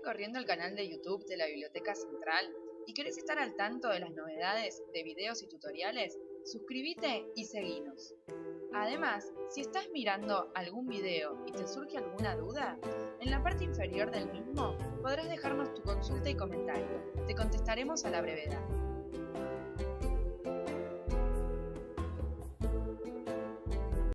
recorriendo el canal de YouTube de la Biblioteca Central y querés estar al tanto de las novedades de videos y tutoriales, suscríbete y seguinos. Además, si estás mirando algún video y te surge alguna duda, en la parte inferior del mismo podrás dejarnos tu consulta y comentario. Te contestaremos a la brevedad.